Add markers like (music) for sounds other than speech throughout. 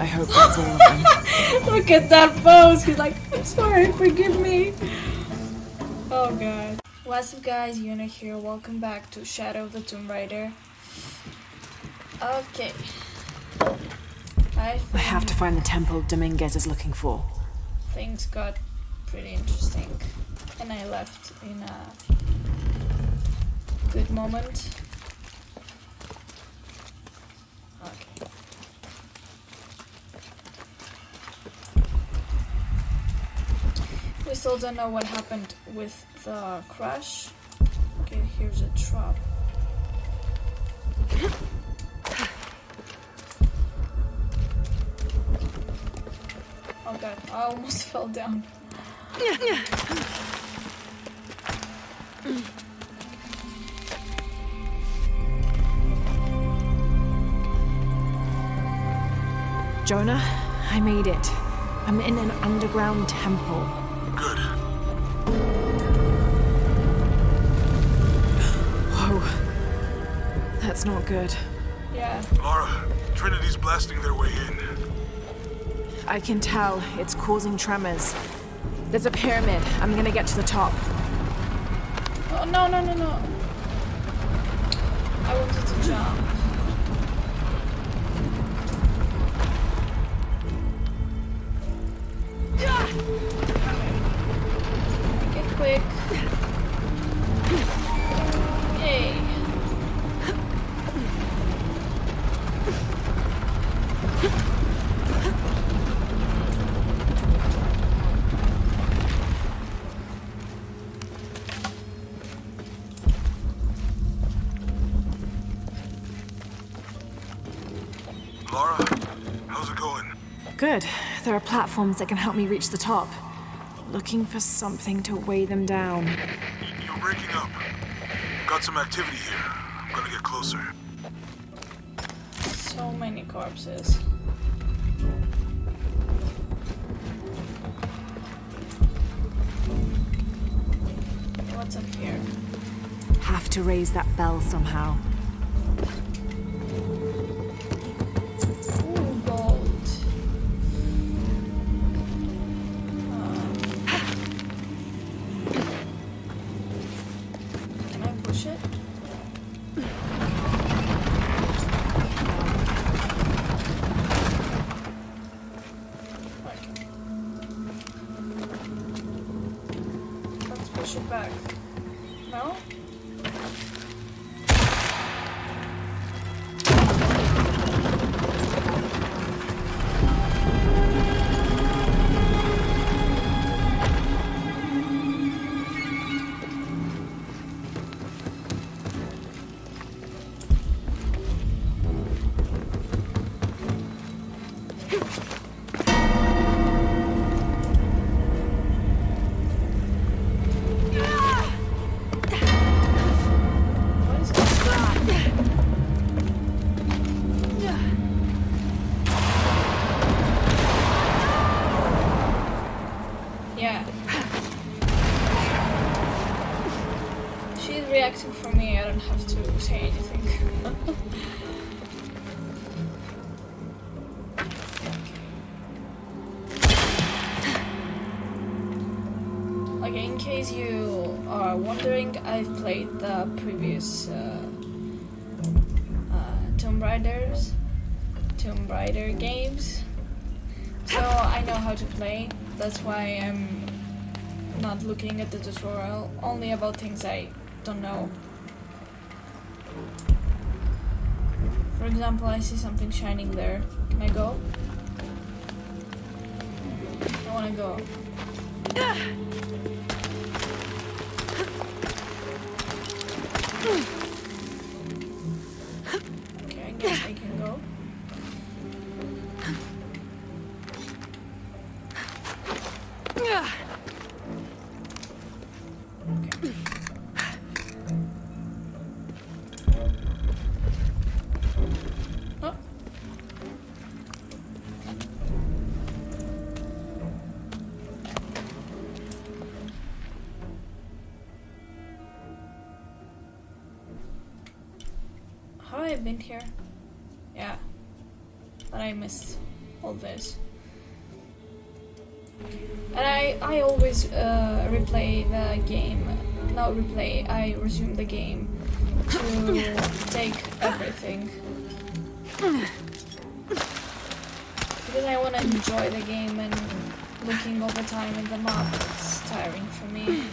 I hope that's all of them. (laughs) Look at that pose. He's like, I'm sorry, forgive me. Oh god. What's up guys, Yuna here. Welcome back to Shadow of the Tomb Raider. Okay. I I have to find the temple Dominguez is looking for. things got pretty interesting. And I left in a good moment. We still don't know what happened with the crash. Okay, here's a trap. Oh god, I almost (laughs) fell down. Jonah, I made it. I'm in an underground temple. Good. Whoa. That's not good. Yeah, Lara, Trinity's blasting their way in. I can tell it's causing tremors. There's a pyramid. I'm gonna get to the top. Oh, no, no, no, no. I wanted to jump. Good. There are platforms that can help me reach the top. Looking for something to weigh them down. You're breaking up. Got some activity here. I'm gonna get closer. So many corpses. What's up here? Have to raise that bell somehow. Push it back. Don't have to say anything. (laughs) Okay, in case you are wondering, I've played the previous uh, uh, Tomb Raiders, Tomb Raider games, so I know how to play. That's why I'm not looking at the tutorial, only about things I don't know. For example, I see something shining there. Can I go? I wanna go. Ah! Been here? Yeah. But I missed. all this. And I, I always uh, replay the game, not replay, I resume the game to (laughs) take everything. Because I want to enjoy the game and looking all the time at the map, it's tiring for me.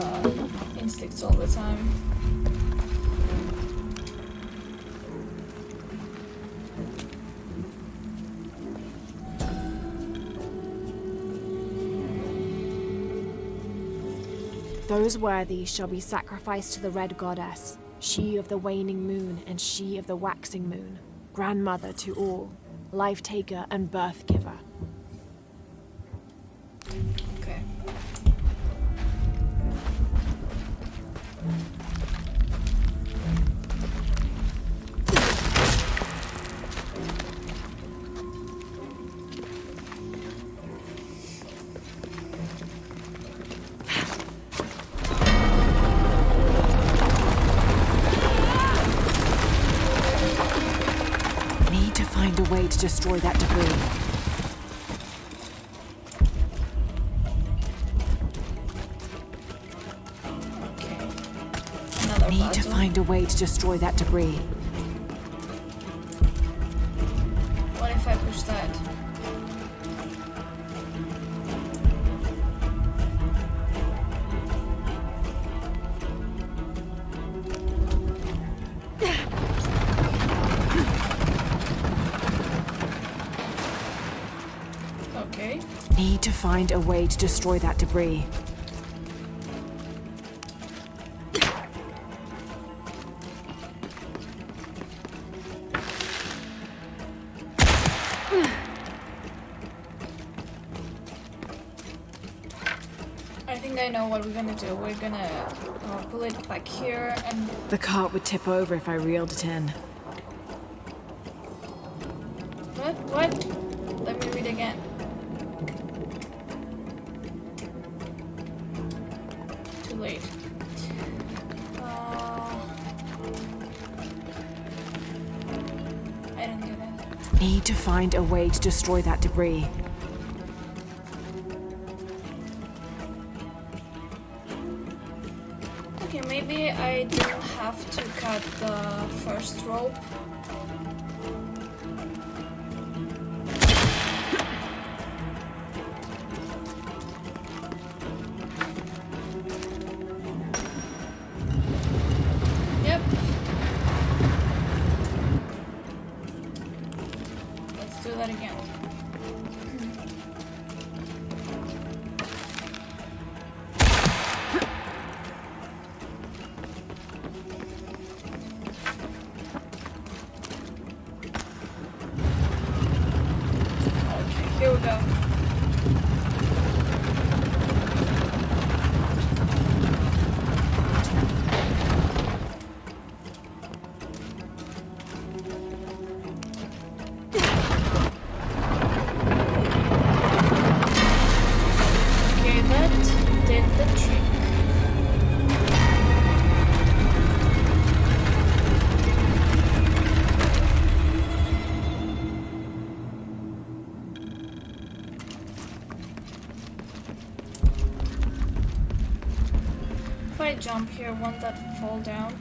The instincts all the time. Those worthy shall be sacrificed to the Red Goddess, she of the waning moon and she of the waxing moon, grandmother to all, life taker and birth destroy that debris. Okay. Another Need to find a way to destroy that debris. Find a way to destroy that debris. I think I know what we're gonna do. We're gonna uh, pull it back here and The cart would tip over if I reeled it in. what? What? Let me read again. Need to find a way to destroy that debris. Okay, maybe I don't have to cut the first rope. Here, won't that fall down?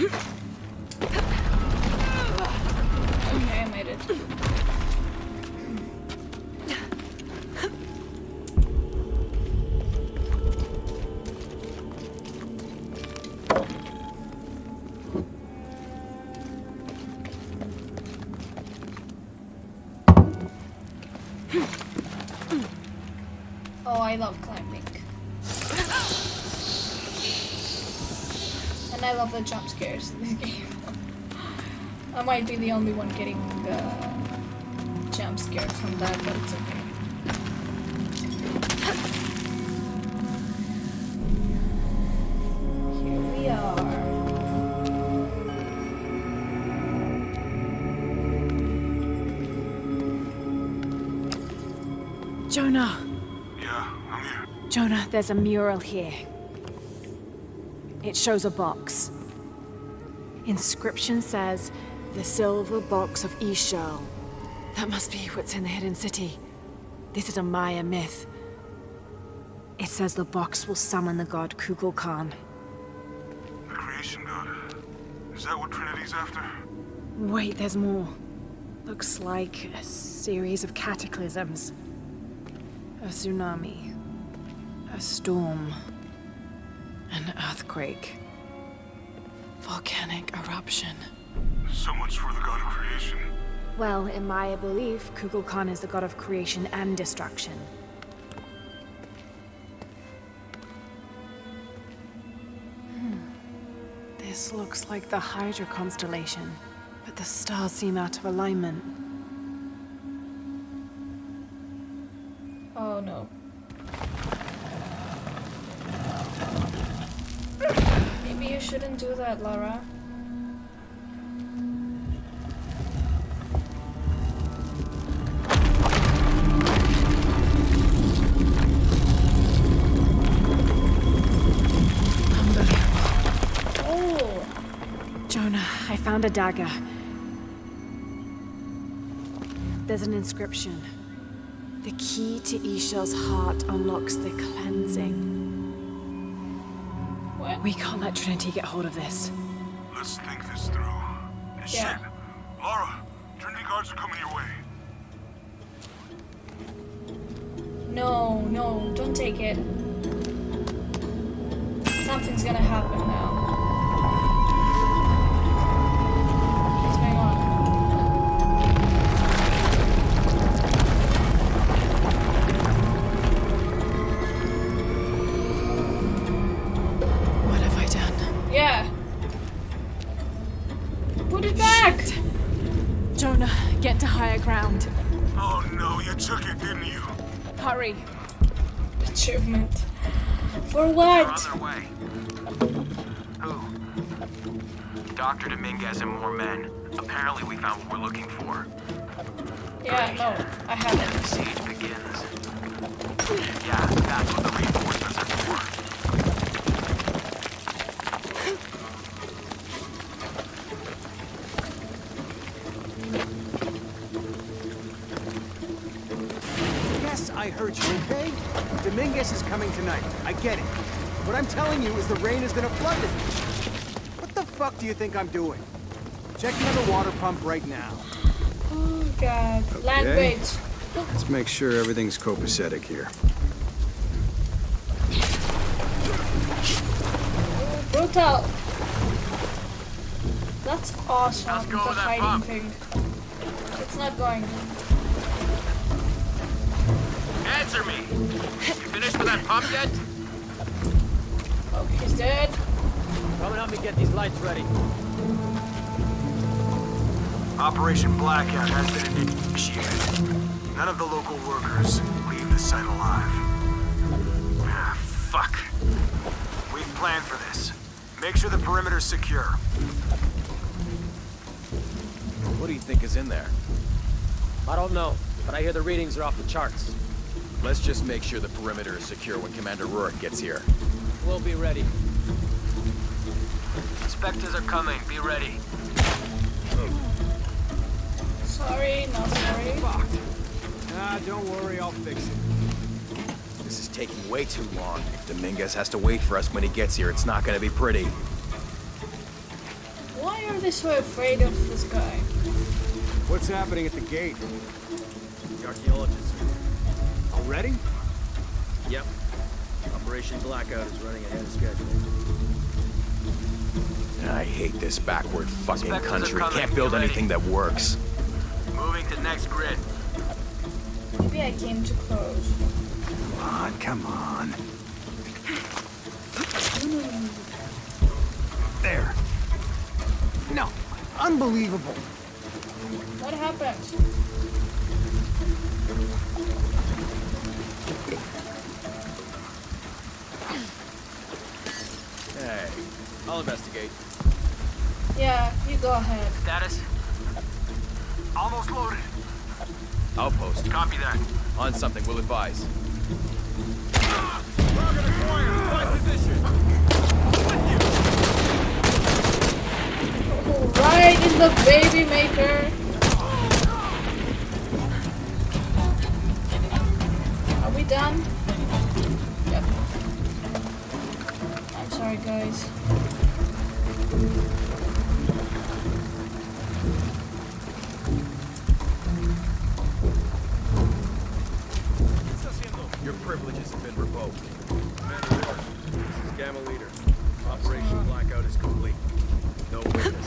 Okay, (laughs) the jump scares in this (laughs) game. I might be the only one getting the jump scares from that, but it's okay. Jonah! Yeah, I'm here. Jonah, there's a mural here. It shows a box. Inscription says, the silver box of Ix Chel. That must be what's in the hidden city. This is a Maya myth. It says the box will summon the god Kukulkan. The creation god. Is that what Trinity's after? Wait, there's more. Looks like a series of cataclysms. A tsunami. A storm. An earthquake. Volcanic eruption. So much for the god of creation. Well, in my belief, Kukulkan is the god of creation and destruction. Hmm. This looks like the Hydra constellation, but the stars seem out of alignment. Oh no. Shouldn't do that, Lara. Oh! Jonah, I found a dagger. There's an inscription. The key to Ix Chel's heart unlocks the cleansing. We can't let Trinity get hold of this. Let's think this through. Yeah. Shit. Lara, Trinity guards are coming your way. No, no, don't take it. Something's gonna happen now. Way. Who? Dr. Dominguez and more men. Apparently we found what we're looking for. Yeah, no, I haven't. The siege begins. Yeah, that's what the reinforcements are for. Yes, I heard you, okay? Dominguez is coming tonight. I get it. What I'm telling you is the rain is gonna flood this. What the fuck do you think I'm doing? Checking on the water pump right now. Oh god. Language. Let's make sure everything's copacetic here. Brutal. That's awesome. Let's go the that hiding pump. thing. It's not going. Answer me! You finished with that pump yet? Oh, he's dead. Come and help me get these lights ready. Operation Blackout has been initiated. None of the local workers leave the site alive. Ah, fuck. We've planned for this. Make sure the perimeter's secure. What do you think is in there? I don't know, but I hear the readings are off the charts. Let's just make sure the perimeter is secure when Commander Rourke gets here. We'll be ready. Inspectors are coming. Be ready. Sorry, not sorry. Ah, don't worry, I'll fix it. This is taking way too long. If Dominguez has to wait for us when he gets here, it's not gonna be pretty. Why are they so afraid of this guy? What's happening at the gate? The archaeologists. Already? Yep. Operation Blackout is running ahead of schedule. I hate this backward fucking Inspectors country. Can't build anything that works. Moving to next grid. Maybe I came too close. Come on, come on. There. No. Unbelievable. What happened? I'll investigate. Yeah, you go ahead. Status? Almost loaded. outpost. Copy that. On something, we'll advise. Target acquired. Find position. Right in the baby maker. Are we done? Yep. I'm sorry, guys. Operation Blackout is complete. No witnesses.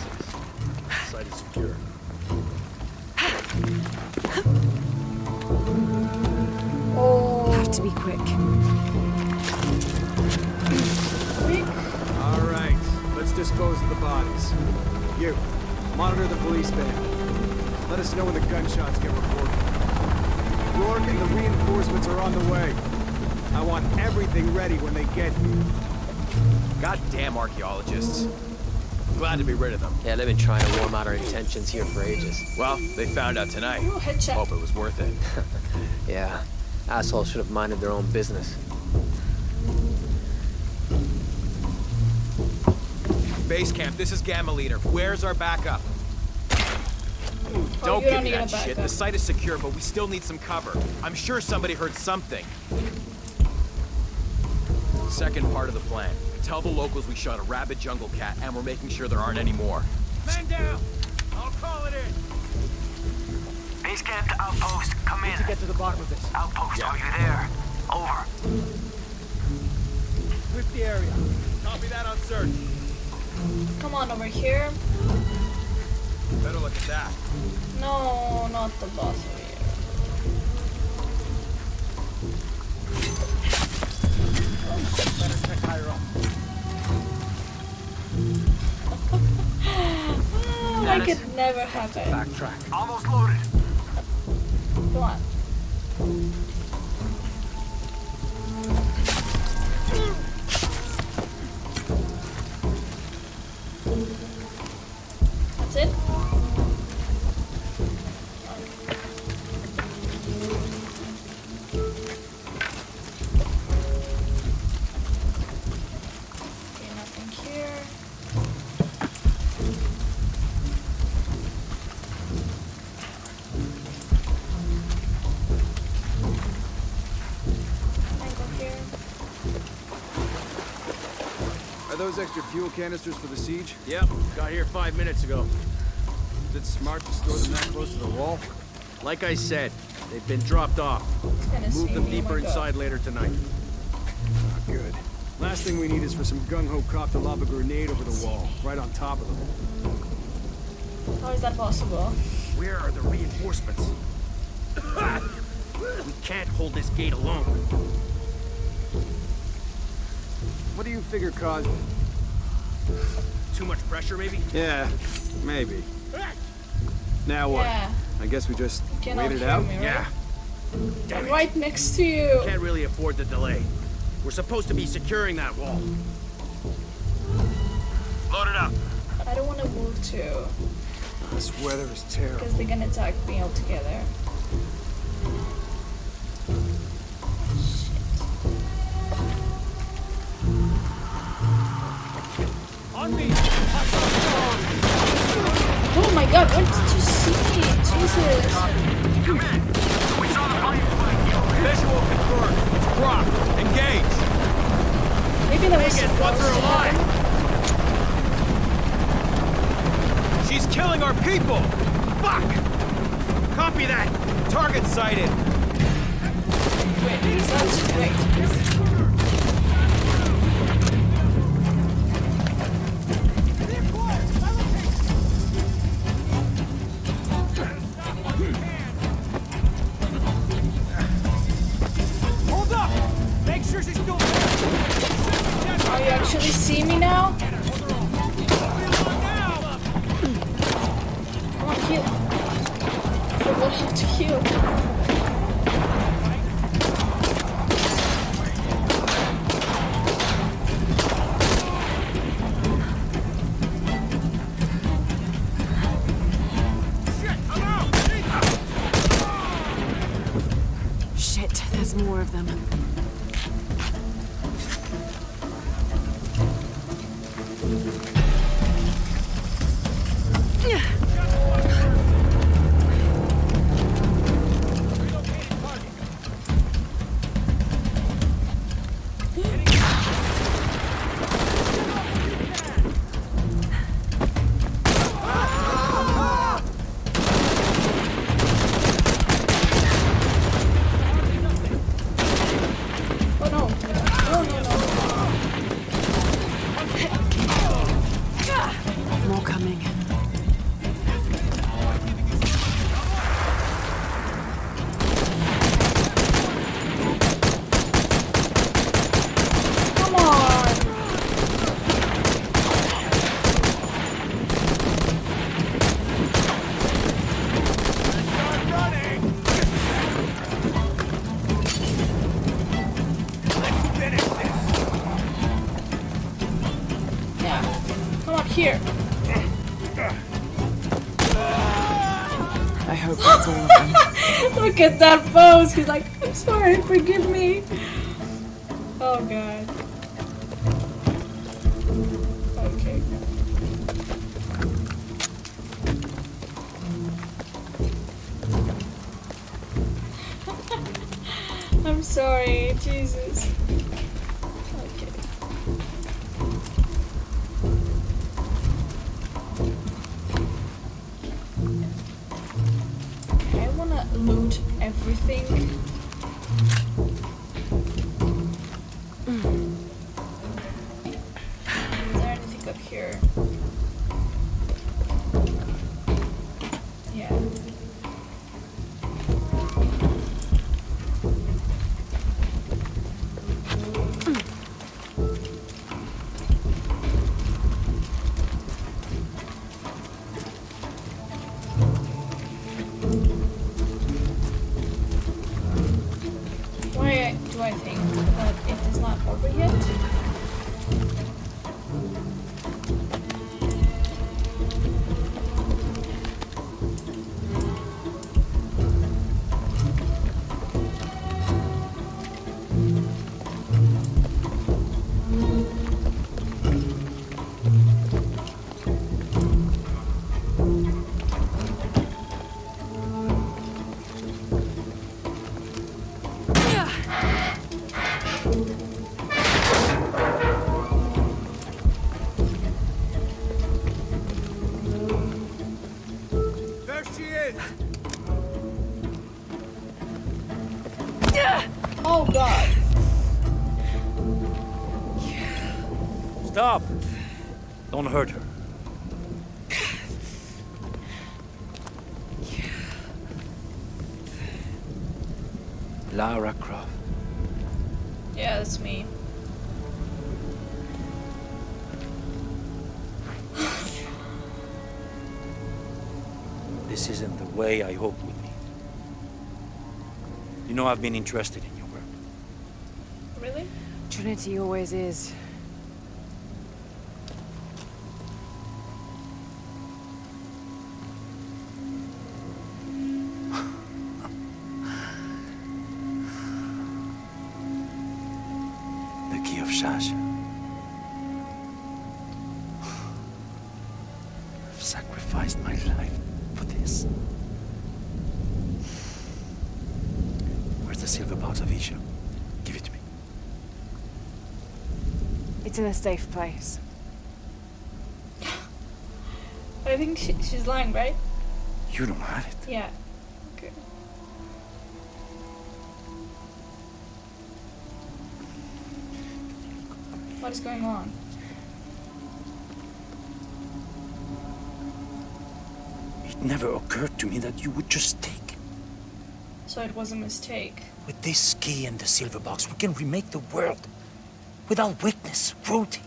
Site is secure. Oh, Have to be quick. quick. All right, let's dispose of the bodies. You, monitor the police van. Let us know when the gunshots get reported. Rourke and the reinforcements are on the way. I want everything ready when they get here. Goddamn archaeologists. Glad to be rid of them. Yeah, they've been trying to warm out our intentions here for ages. Well, they found out tonight. Hope it was worth it. (laughs) Yeah, assholes should have minded their own business. Base camp, this is Gamma Leader. Where's our backup? Oh, Don't give don't me that shit. backup. The site is secure, but we still need some cover. I'm sure somebody heard something. Second part of the plan. Tell the locals we shot a rabid jungle cat and we're making sure there aren't any more. Man down. I'll call it in. Base camp to outpost. Come in. To get to the bottom of this. Outpost, are you there? Over. Sweep the area. Copy that on search. Come on over here. Better look at that. No, not the boss Oh, I could never have it. Backtrack. Almost loaded. Come on. Those extra fuel canisters for the siege? Yep, got here five minutes ago. Is it smart to store them that close to the wall? Like I said, they've been dropped off. It's gonna see Move them. Deeper inside later tonight. Not good. Last thing we need is for some gung-ho cop to lob a grenade over the wall, right on top of them. How is that possible? Where are the reinforcements? (coughs) we can't hold this gate alone. What do you figure caused it? Too much pressure, maybe? Yeah, maybe. Now what? Yeah. I guess we just wait it out? me, right? Yeah. Damn I'm it. right next to you. Can't really afford the delay. We're supposed to be securing that wall. Load it up. I don't want to move too, This weather is terrible. because they're gonna attack me all my god, what did you see? Jesus. Come in. We saw the body. Visual confirmed. It's Brock. Engage. Maybe that was Take it, once supposed to alive. She's killing our people. Fuck. Copy that. Target sighted. Wait? Here. I hope that's all of them. (laughs) Look at that pose. He's like, I'm sorry, forgive me. Oh god. Okay. (laughs) I'm sorry, Jesus. Oh god. Stop! Don't hurt her. Lara Croft. Yeah, that's me. This isn't the way I hoped would be. You know I've been interested in your work. Really? Trinity always is. The key of Shasha. I've sacrificed my life for this. Where's the silver box of Isha? Give it to me. It's in a safe place. I think she, she's lying, right? You don't have it. Yeah. Okay. What is going on? It never occurred to me that you would just take. So it was a mistake. With this key and the silver box, we can remake the world. Without weakness, cruelty.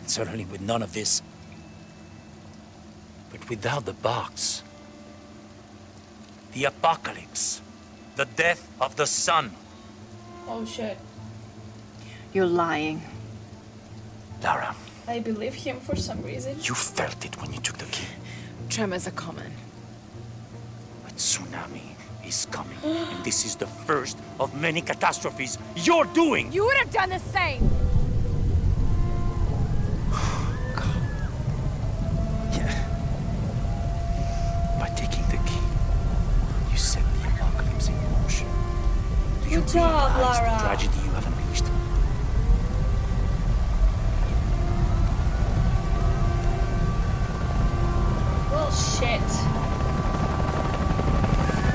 And certainly with none of this. But without the box, the apocalypse, the death of the sun. Oh shit. You're lying. Lara, I believe him for some reason. you felt it when you took the key. Tremors are common. But tsunami is coming. and this is the first of many catastrophes you're doing. You would have done the same! (sighs) Yeah. By taking the key, you set the apocalypse in motion. Do you Good job, realize the Lara. tragedy you have unleashed? Well, shit.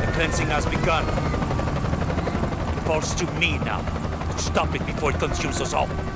The has. It falls to me now to stop it before it consumes us all.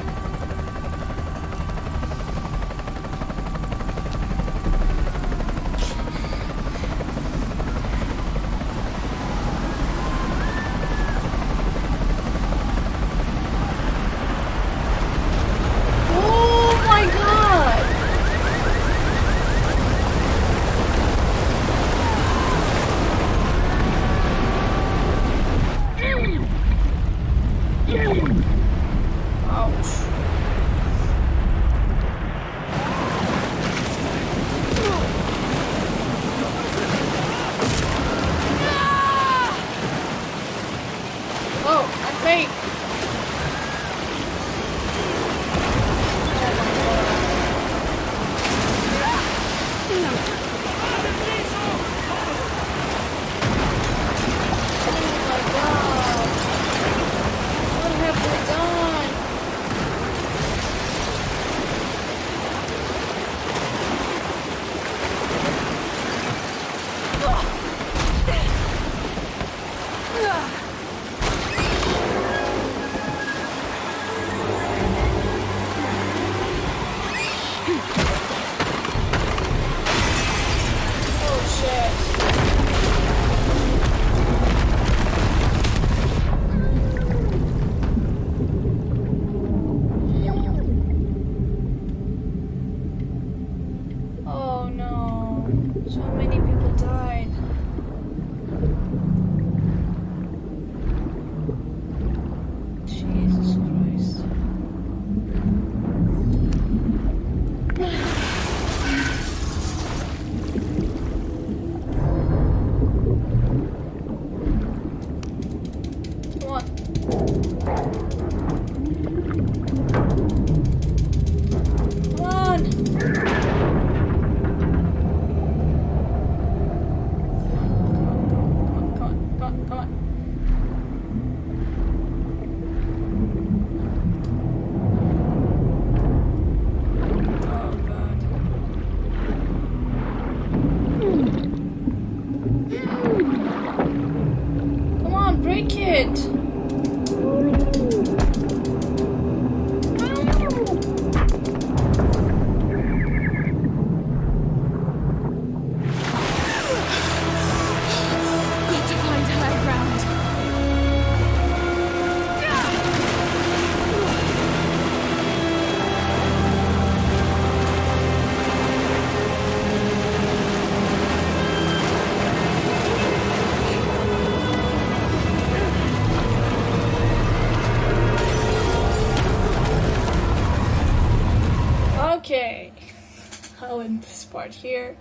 Part here.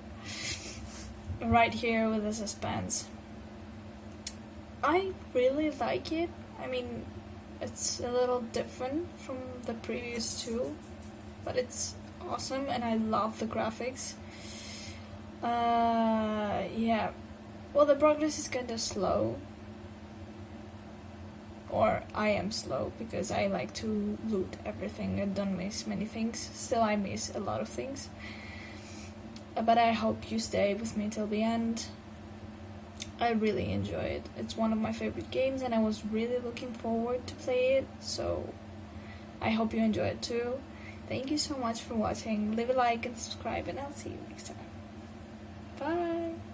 Right here with the suspense. I really like it. I mean, it's a little different from the previous two, but it's awesome and I love the graphics. Uh, yeah. Well, the progress is kind of slow. Or I am slow because I like to loot everything and don't miss many things. Still, I miss a lot of things. Uh, But I hope you stay with me till the end. I really enjoy it. It's one of my favorite games and I was really looking forward to play it. So I hope you enjoy it too. Thank you so much for watching. Leave a like and subscribe and I'll see you next time. Bye.